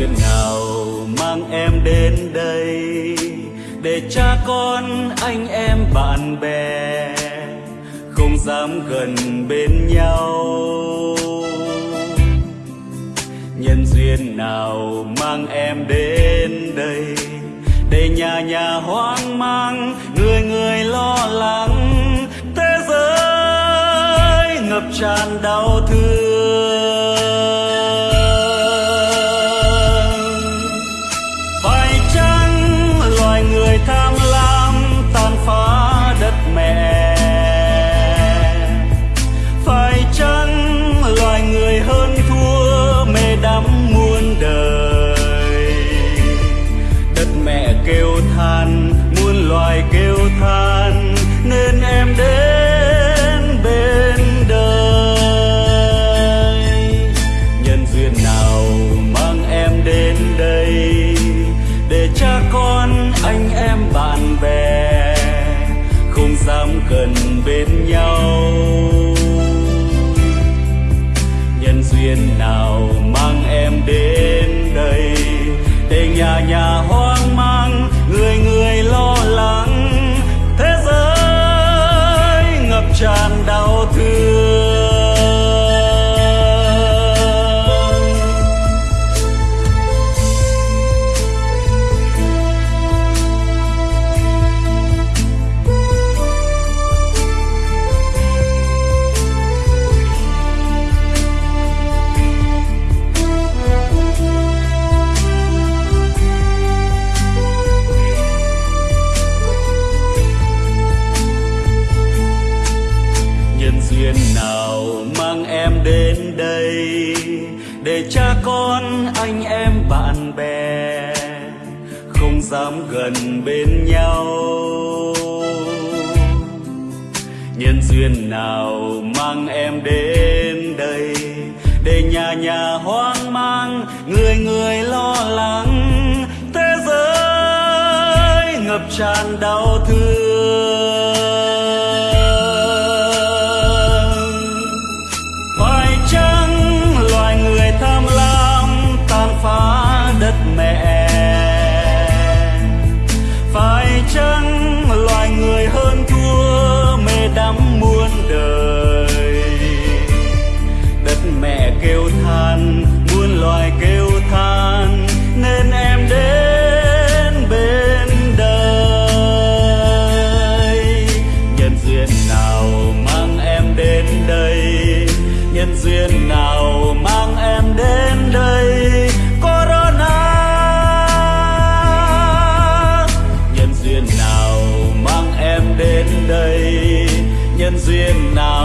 duyên nào mang em đến đây để cha con, anh em, bạn bè không dám gần bên nhau. Nhân duyên nào mang em đến đây để nhà nhà hoang mang, người người lo lắng, thế giới ngập tràn đau thương. Bè, không dám gần bên nhau. Nhân duyên nào mang em đến đây, để nhà nhà hoang mang. Đến đây để cha con, anh em, bạn bè không dám gần bên nhau. Nhân duyên nào mang em đến đây để nhà nhà hoang mang, người người lo lắng. Thế giới ngập tràn đau thương. trăng nhân duyên nào?